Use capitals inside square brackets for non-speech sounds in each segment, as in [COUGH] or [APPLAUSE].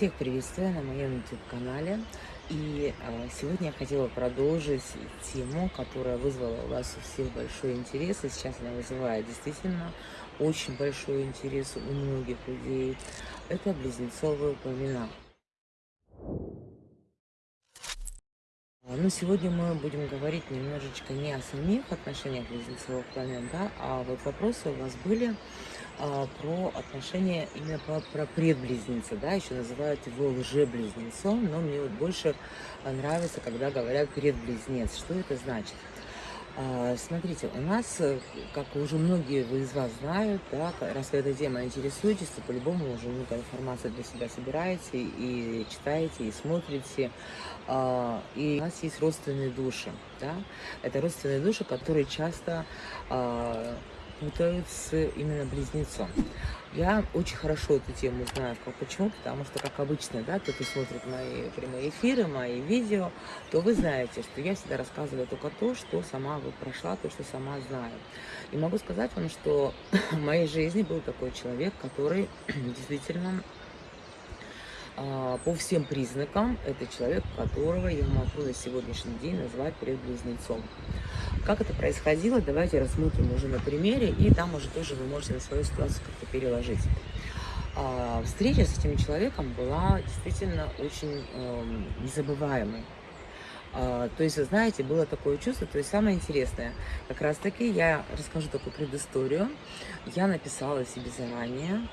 Всех приветствую на моем YouTube-канале. И э, сегодня я хотела продолжить тему, которая вызвала у вас у всех большой интерес. И сейчас она вызывает действительно очень большой интерес у многих людей. Это близнецовые пламена. Но ну, сегодня мы будем говорить немножечко не о самих отношениях близнецовых пламен, да, а вот вопросы у вас были а, про отношения именно про, про предблизнеца, да, еще называют его лжеблизнецом, но мне вот больше нравится, когда говорят предблизнец. Что это значит? А, смотрите, у нас, э, как уже многие из вас знают, да, раз вы этой темой интересуетесь, по-любому уже много информации для себя собираете и читаете, и смотрите. А, и у нас есть родственные души. Да? Это родственные души, которые часто путают с именно близнецом. Я очень хорошо эту тему знаю. Почему? Потому что, как обычно, да, кто-то смотрит мои прямые эфиры, мои видео, то вы знаете, что я всегда рассказываю только то, что сама вот прошла, то, что сама знаю. И могу сказать вам, что [CLEARS THROAT] в моей жизни был такой человек, который [CLEARS THROAT] действительно а, по всем признакам это человек, которого я могу на сегодняшний день назвать предблизнецом. Как это происходило, давайте рассмотрим уже на примере, и там уже тоже вы можете на свою ситуацию как-то переложить. А, встреча с этим человеком была действительно очень э, незабываемой. А, то есть, вы знаете, было такое чувство, то есть самое интересное, как раз таки я расскажу такую предысторию. Я написала себе заранее,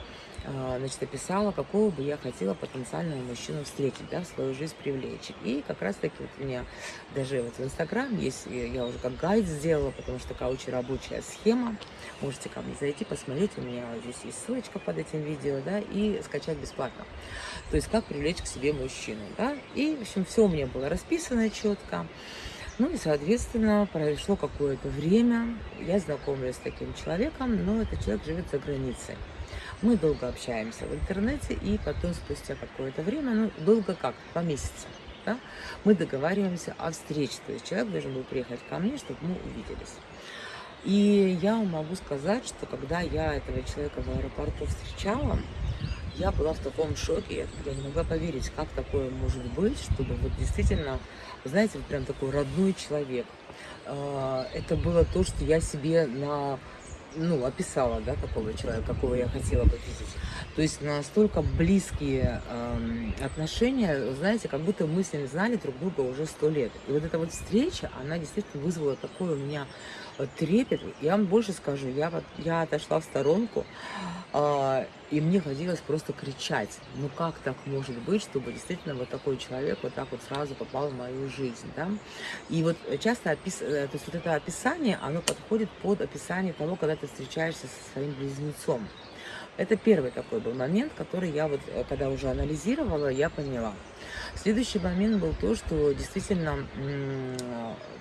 значит, описала, какого бы я хотела потенциального мужчину встретить, да, в свою жизнь привлечь. И как раз-таки вот у меня даже вот в Инстаграм есть, я уже как гайд сделала, потому что такая очень рабочая схема. Можете ко мне зайти, посмотреть, у меня здесь есть ссылочка под этим видео, да, и скачать бесплатно. То есть, как привлечь к себе мужчину, да. И, в общем, все у меня было расписано четко. Ну и, соответственно, прошло какое-то время, я знакомлюсь с таким человеком, но этот человек живет за границей. Мы долго общаемся в интернете, и потом, спустя какое-то время, ну, долго как, по месяцам, да, мы договариваемся о встрече. То есть человек должен был приехать ко мне, чтобы мы увиделись. И я могу сказать, что когда я этого человека в аэропорту встречала, я была в таком шоке, я не могла поверить, как такое может быть, чтобы вот действительно, знаете, вот прям такой родной человек. А, это было то, что я себе на ну, описала, да, такого человека, какого я хотела бы видеть. То есть настолько близкие э, отношения, знаете, как будто мы с ним знали друг друга уже сто лет. И вот эта вот встреча, она действительно вызвала такой у меня э, трепет. Я вам больше скажу, я, я отошла в сторонку, э, и мне хотелось просто кричать. Ну как так может быть, чтобы действительно вот такой человек вот так вот сразу попал в мою жизнь, да? И вот часто опис... Э, то есть вот это описание, оно подходит под описание того, когда ты встречаешься со своим близнецом. Это первый такой был момент, который я вот, э, когда уже анализировала, я поняла. Следующий момент был то, что действительно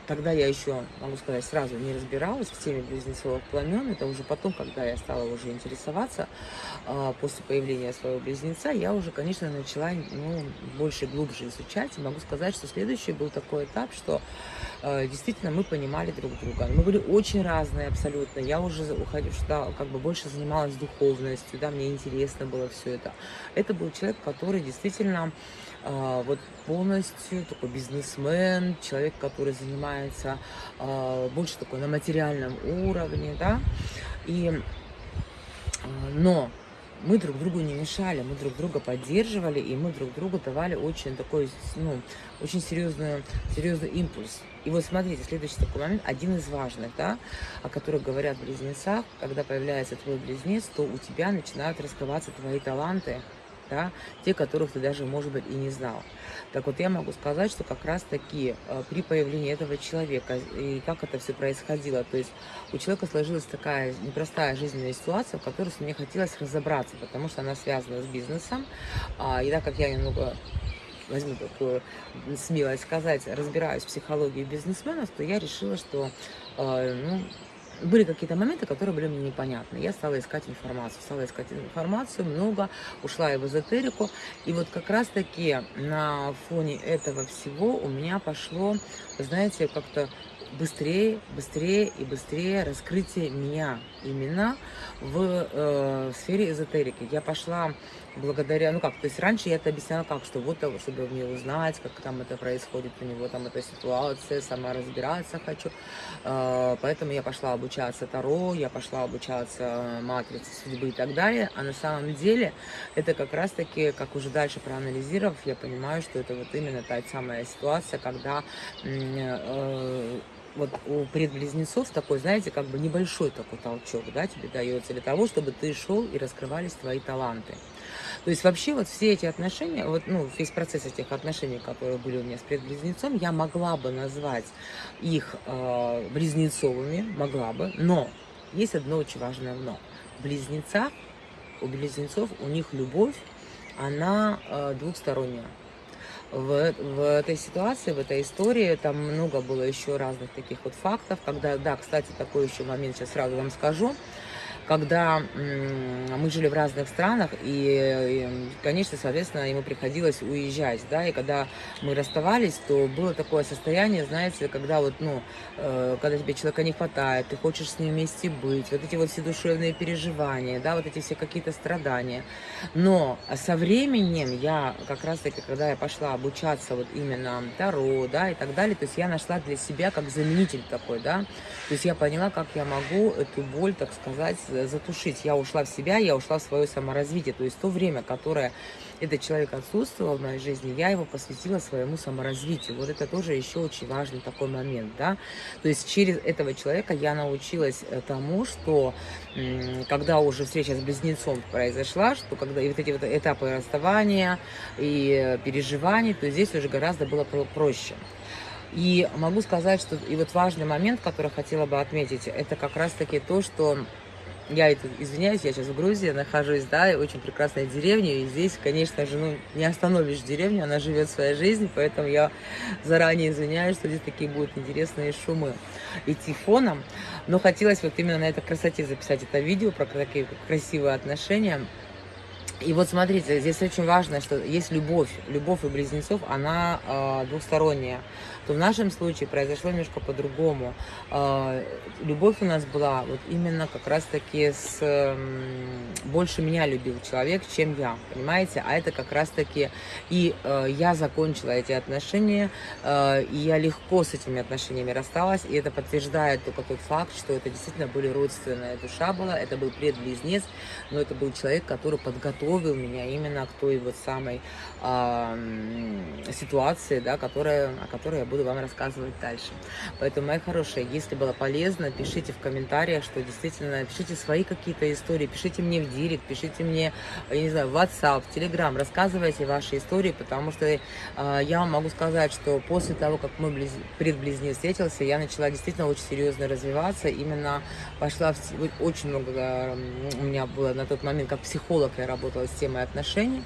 тогда я еще, могу сказать, сразу не разбиралась в теме близнецовых пламен. Это уже потом, когда я стала уже интересоваться, а, после появления своего близнеца, я уже, конечно, начала ну, больше, глубже изучать. Могу сказать, что следующий был такой этап, что а, действительно мы понимали друг друга. Мы были очень разные абсолютно. Я уже уходила, как бы больше занималась духовностью, да, мне интересно было все это. Это был человек, который действительно а, вот полностью такой бизнесмен, человек, который занимается а, больше такой на материальном уровне, да, и, а, но мы друг другу не мешали, мы друг друга поддерживали, и мы друг другу давали очень такой, ну, очень серьезный, серьезный импульс. И вот смотрите, следующий такой момент, один из важных, да, о которых говорят близнецах, когда появляется твой близнец, то у тебя начинают раскрываться твои таланты, да, те, которых ты даже, может быть, и не знал. Так вот, я могу сказать, что как раз-таки э, при появлении этого человека и как это все происходило, то есть у человека сложилась такая непростая жизненная ситуация, в которой мне хотелось разобраться, потому что она связана с бизнесом, а, и так как я немного возьму такую смелость сказать, разбираюсь в психологии бизнесменов, то я решила, что э, ну, были какие-то моменты, которые были мне непонятны. Я стала искать информацию, стала искать информацию, много, ушла и в эзотерику. И вот как раз-таки на фоне этого всего у меня пошло, знаете, как-то быстрее, быстрее и быстрее раскрытие меня именно в э, сфере эзотерики. Я пошла благодаря, ну как, то есть раньше я это объясняла как, что вот, чтобы мне узнать, как там это происходит у него, там эта ситуация, сама разбираться хочу. А, поэтому я пошла обучаться Таро, я пошла обучаться матрице судьбы и так далее. А на самом деле это как раз-таки, как уже дальше проанализировав, я понимаю, что это вот именно та самая ситуация, когда э, вот у предблизнецов такой, знаете, как бы небольшой такой толчок, да, тебе дается для того, чтобы ты шел и раскрывались твои таланты. То есть вообще вот все эти отношения, вот, ну, весь процесс этих отношений, которые были у меня с предблизнецом, я могла бы назвать их э, близнецовыми, могла бы, но есть одно очень важное но. Близнеца, у близнецов, у них любовь, она э, двухсторонняя в, в этой ситуации, в этой истории, там много было еще разных таких вот фактов, когда, да, кстати, такой еще момент сейчас сразу вам скажу, когда мы жили в разных странах, и, конечно, соответственно, ему приходилось уезжать, да, и когда мы расставались, то было такое состояние, знаете, когда вот, ну, э, когда тебе человека не хватает, ты хочешь с ним вместе быть, вот эти вот все душевные переживания, да, вот эти все какие-то страдания. Но со временем я, как раз-таки, когда я пошла обучаться вот именно Таро, да, и так далее, то есть я нашла для себя как заменитель такой, да, то есть я поняла, как я могу эту боль, так сказать, затушить. Я ушла в себя, я ушла в свое саморазвитие. То есть то время, которое этот человек отсутствовал в моей жизни, я его посвятила своему саморазвитию. Вот это тоже еще очень важный такой момент, да. То есть через этого человека я научилась э, тому, что когда уже встреча с близнецом произошла, что когда и вот эти вот этапы расставания и переживаний, то здесь уже гораздо было проще. И могу сказать, что и вот важный момент, который хотела бы отметить, это как раз-таки то, что я это, извиняюсь, я сейчас в Грузии нахожусь, да, очень прекрасная деревня, и здесь, конечно же, ну, не остановишь деревню, она живет своей жизнью, поэтому я заранее извиняюсь, что здесь такие будут интересные шумы идти фоном, но хотелось вот именно на этой красоте записать это видео про такие красивые отношения, и вот смотрите, здесь очень важно, что есть любовь, любовь у близнецов, она э, двухсторонняя. То в нашем случае произошло немножко по-другому. Э, любовь у нас была вот именно как раз-таки с... Э, больше меня любил человек, чем я, понимаете? А это как раз-таки... И э, я закончила эти отношения, э, и я легко с этими отношениями рассталась, и это подтверждает только тот факт, что это действительно были родственная душа была, это был предблизнец, но это был человек, который подготовил подготовил меня именно к той вот самой э, ситуации, да, которая, о которой я буду вам рассказывать дальше. Поэтому, мои хорошие, если было полезно, пишите в комментариях, что действительно, пишите свои какие-то истории, пишите мне в директ, пишите мне, я не знаю, в WhatsApp, в Telegram, рассказывайте ваши истории, потому что э, я вам могу сказать, что после того, как мой близ... предблизнец встретился, я начала действительно очень серьезно развиваться, именно пошла в... очень много, у меня было на тот момент, как психолог я работала, работала с темой отношений,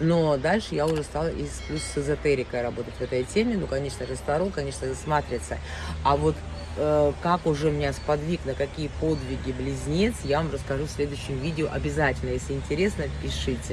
но дальше я уже стала и плюс с эзотерикой работать в этой теме, ну, конечно же, Таро, конечно же, с матрицей. А вот э, как уже меня сподвиг, на какие подвиги близнец, я вам расскажу в следующем видео обязательно. Если интересно, пишите.